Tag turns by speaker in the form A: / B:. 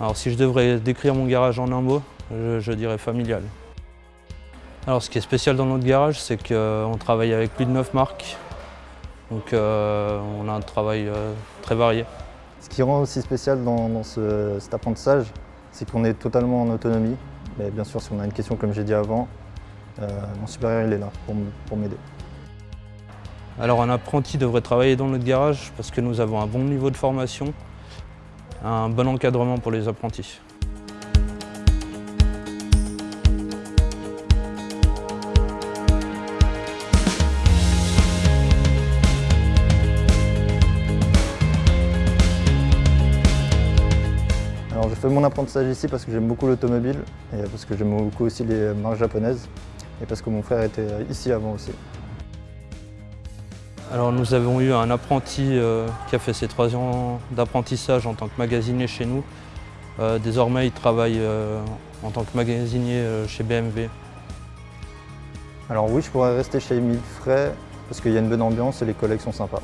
A: Alors si je devrais décrire mon garage en un mot, je, je dirais familial. Alors ce qui est spécial dans notre garage, c'est qu'on travaille avec plus de 9 marques. Donc euh, on a un travail euh, très varié.
B: Ce qui rend aussi spécial dans, dans ce- cet apprentissage, c'est qu'on est totalement en autonomie. Mais bien sûr, si on a une question, comme j'ai dit avant, euh, mon supérieur il est là pour m'aider.
A: Alors un apprenti devrait travailler dans notre garage parce que nous avons un bon niveau de formation, un bon encadrement pour les apprentis.
B: Alors, je fais mon apprentissage ici parce que j'aime beaucoup l'automobile et parce que j'aime beaucoup aussi les marques japonaises et parce que mon frère était ici avant aussi.
A: Alors nous avons eu un apprenti euh, qui a fait ses trois ans d'apprentissage en tant que magasinier chez nous. Euh, désormais il travaille euh, en tant que magasinier chez BMW.
B: Alors oui, je pourrais rester chez Emile parce qu'il y a une bonne ambiance et les collègues sont sympas.